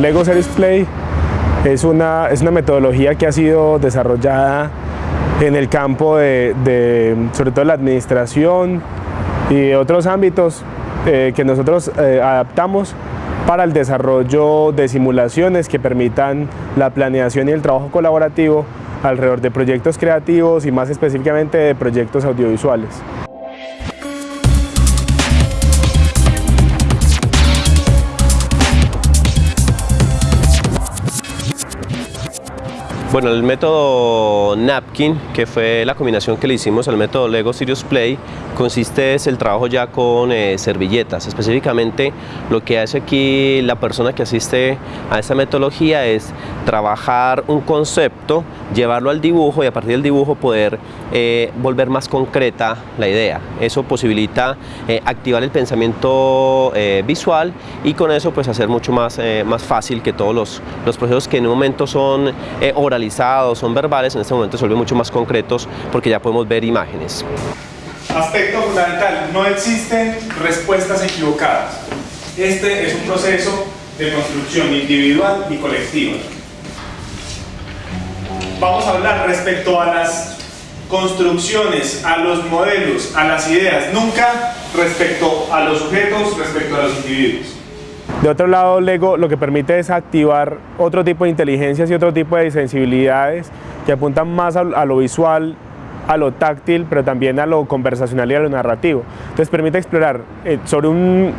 Lego Series Play es una, es una metodología que ha sido desarrollada en el campo de, sobre todo la administración y otros ámbitos eh, que nosotros eh, adaptamos para el desarrollo de simulaciones que permitan la planeación y el trabajo colaborativo alrededor de proyectos creativos y más específicamente de proyectos audiovisuales. Bueno, el método Napkin, que fue la combinación que le hicimos al método Lego Serious Play, consiste en el trabajo ya con eh, servilletas. Específicamente lo que hace aquí la persona que asiste a esta metodología es trabajar un concepto, llevarlo al dibujo y a partir del dibujo poder eh, volver más concreta la idea. Eso posibilita eh, activar el pensamiento visual y con eso pues hacer mucho más, más fácil que todos los, los procesos que en un momento son oralizados, son verbales, en este momento se vuelven mucho más concretos porque ya podemos ver imágenes. Aspecto fundamental, no existen respuestas equivocadas. Este es un proceso de construcción individual y colectiva. Vamos a hablar respecto a las construcciones, a los modelos, a las ideas, nunca respecto a los sujetos, respecto a los individuos. De otro lado, Lego lo que permite es activar otro tipo de inteligencias y otro tipo de sensibilidades que apuntan más a, lo visual, a lo táctil, pero también a lo conversacional y a lo narrativo. Entonces permite explorar eh, sobre un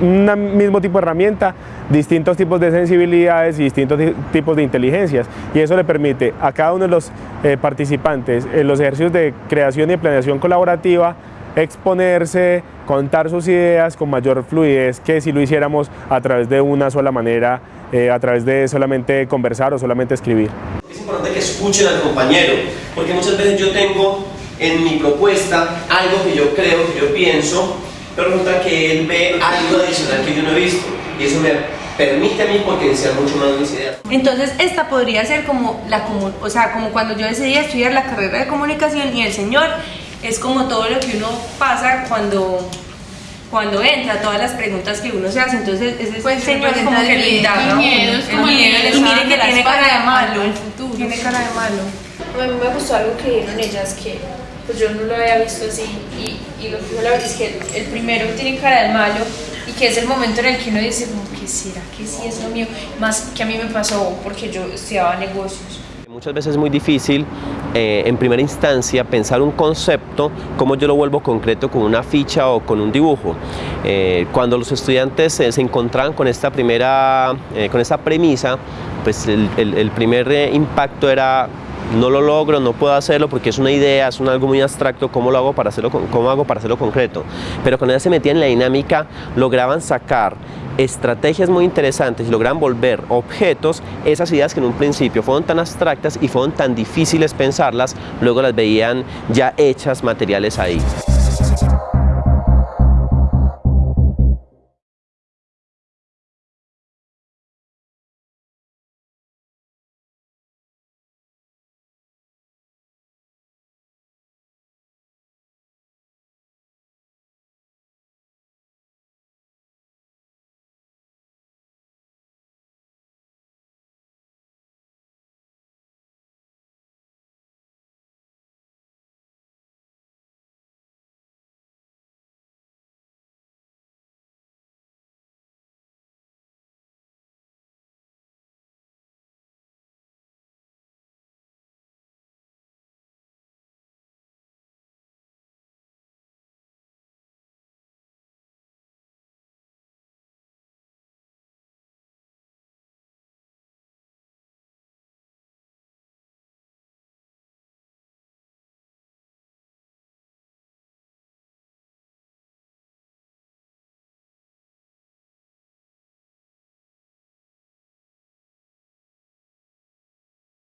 mismo tipo de herramienta distintos tipos de sensibilidades y distintos tipos de inteligencias y eso le permite a cada uno de los eh, participantes en los ejercicios de creación y planeación colaborativa exponerse, contar sus ideas con mayor fluidez que si lo hiciéramos a través de una sola manera, eh, a través de solamente conversar o solamente escribir. Es importante que escuchen al compañero, porque muchas veces yo tengo en mi propuesta algo que yo creo, que yo pienso, pero resulta que él ve algo adicional que yo no he visto y eso me permite a mí potenciar mucho más mis ideas. Entonces esta podría ser como la o sea, como cuando yo decidí estudiar la carrera de comunicación y el señor es como todo lo que uno pasa cuando cuando entra, todas las preguntas que uno se hace, entonces ese pues señor es como que le el miedo, es como el miedo, y miren que tiene cara de malo, el futuro. Tiene cara de malo. A mí me gustó algo que dijeron ellas que pues yo no lo había visto así y, y lo que dijo la verdad es que el primero tiene cara de malo y que es el momento en el que uno dice como que será que sí es lo mío, más que a mí me pasó porque yo estudiaba negocios Muchas veces es muy difícil eh, en primera instancia pensar un concepto, cómo yo lo vuelvo concreto con una ficha o con un dibujo. Eh, cuando los estudiantes se encontraban con esta primera, eh, con esta premisa, pues el, el primer impacto era no lo logro, no puedo hacerlo porque es una idea, es un algo muy abstracto, ¿cómo lo hago para hacerlo, cómo hago para hacerlo concreto? Pero cuando ya se metían en la dinámica, lograban sacar estrategias muy interesantes y logran volver objetos esas ideas que en un principio fueron tan abstractas y fueron tan difíciles pensarlas, luego las veían ya hechas materiales ahí.